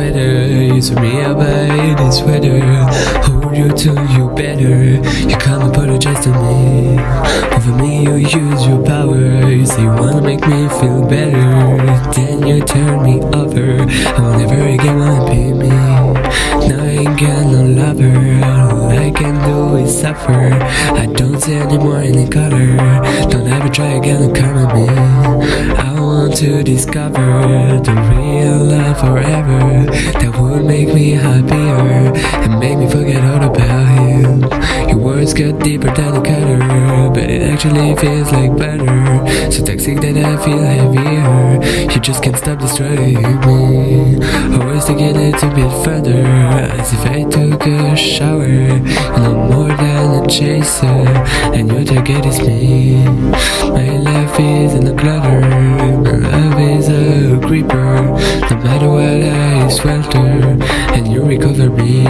sweater Use me up by this weather Hold you till you better You come and apologize to me. Over me you use your power You say you wanna make me feel better. Then you turn me over I will never again wanna be me. Now I ain't got no lover All I can do is suffer. I don't see anymore any color Don't ever try again to come at me want to discover the real love forever That would make me happier And make me forget all about you. Your words get deeper than a cutter But it actually feels like butter So toxic that I feel heavier You just can't stop destroying me. Always taking it a bit further As if I took a shower You know more than a chaser And your target is me No matter what I swelter And you recover me.